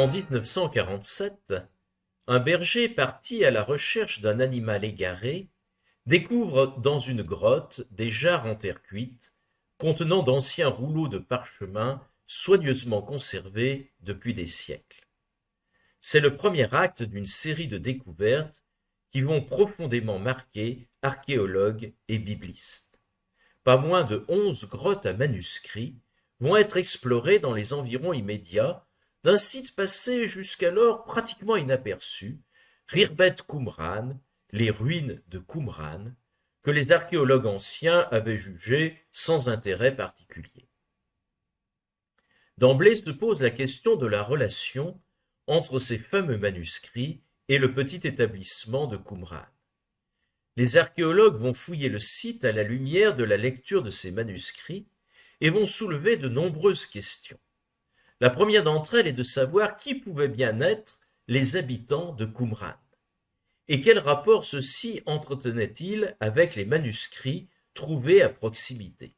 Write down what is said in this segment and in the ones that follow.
En 1947, un berger parti à la recherche d'un animal égaré découvre dans une grotte des jarres en terre cuite contenant d'anciens rouleaux de parchemin soigneusement conservés depuis des siècles. C'est le premier acte d'une série de découvertes qui vont profondément marquer archéologues et biblistes. Pas moins de onze grottes à manuscrits vont être explorées dans les environs immédiats d'un site passé jusqu'alors pratiquement inaperçu, Rirbet Qumran, les ruines de Qumran, que les archéologues anciens avaient jugées sans intérêt particulier. D'emblée se pose la question de la relation entre ces fameux manuscrits et le petit établissement de Qumran. Les archéologues vont fouiller le site à la lumière de la lecture de ces manuscrits et vont soulever de nombreuses questions. La première d'entre elles est de savoir qui pouvaient bien être les habitants de Qumran. Et quel rapport ceux-ci entretenaient-ils avec les manuscrits trouvés à proximité?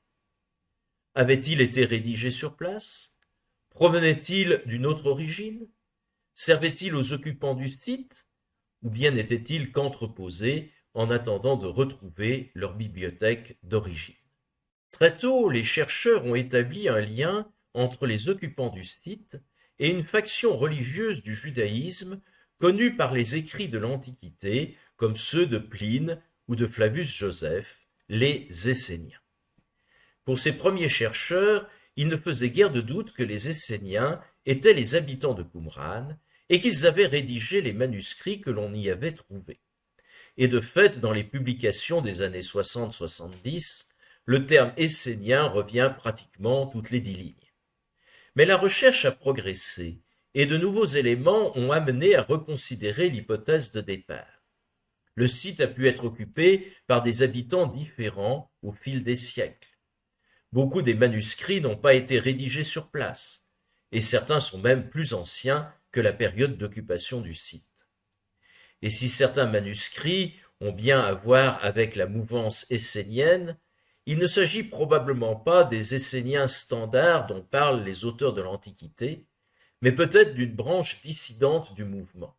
Avaient-ils été rédigés sur place? Provenaient-ils d'une autre origine? Servaient-ils aux occupants du site? Ou bien n'étaient-ils qu'entreposés en attendant de retrouver leur bibliothèque d'origine? Très tôt, les chercheurs ont établi un lien entre les occupants du site et une faction religieuse du judaïsme connue par les écrits de l'Antiquité comme ceux de Pline ou de Flavius Joseph, les Esséniens. Pour ces premiers chercheurs, il ne faisait guère de doute que les Esséniens étaient les habitants de Qumran et qu'ils avaient rédigé les manuscrits que l'on y avait trouvés. Et de fait, dans les publications des années 60-70, le terme essénien revient pratiquement toutes les dix lignes. Mais la recherche a progressé et de nouveaux éléments ont amené à reconsidérer l'hypothèse de départ. Le site a pu être occupé par des habitants différents au fil des siècles. Beaucoup des manuscrits n'ont pas été rédigés sur place, et certains sont même plus anciens que la période d'occupation du site. Et si certains manuscrits ont bien à voir avec la mouvance essénienne, il ne s'agit probablement pas des Esséniens standards dont parlent les auteurs de l'Antiquité, mais peut-être d'une branche dissidente du mouvement.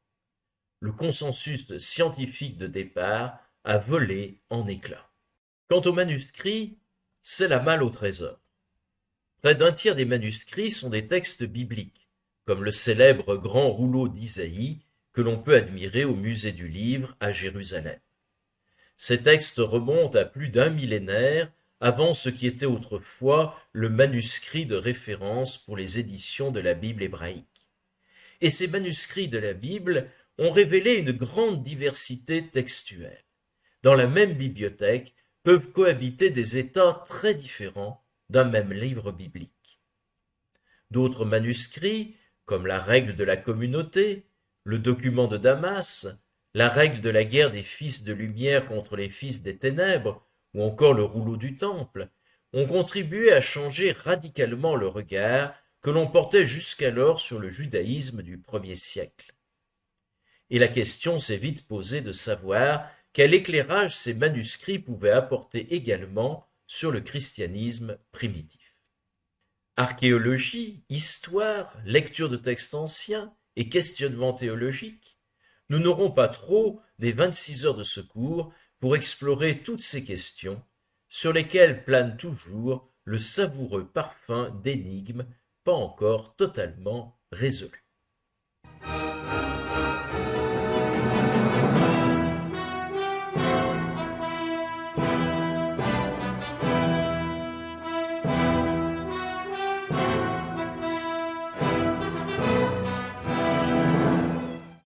Le consensus scientifique de départ a volé en éclats. Quant aux manuscrits, c'est la malle au trésor. Près d'un tiers des manuscrits sont des textes bibliques, comme le célèbre grand rouleau d'Isaïe que l'on peut admirer au musée du livre à Jérusalem. Ces textes remontent à plus d'un millénaire avant ce qui était autrefois le manuscrit de référence pour les éditions de la Bible hébraïque. Et ces manuscrits de la Bible ont révélé une grande diversité textuelle. Dans la même bibliothèque peuvent cohabiter des états très différents d'un même livre biblique. D'autres manuscrits, comme la règle de la communauté, le document de Damas, la règle de la guerre des fils de lumière contre les fils des ténèbres, ou encore le rouleau du temple, ont contribué à changer radicalement le regard que l'on portait jusqu'alors sur le judaïsme du premier siècle. Et la question s'est vite posée de savoir quel éclairage ces manuscrits pouvaient apporter également sur le christianisme primitif. Archéologie, histoire, lecture de textes anciens et questionnement théologique, nous n'aurons pas trop des 26 heures de secours pour explorer toutes ces questions sur lesquelles plane toujours le savoureux parfum d'énigmes pas encore totalement résolues.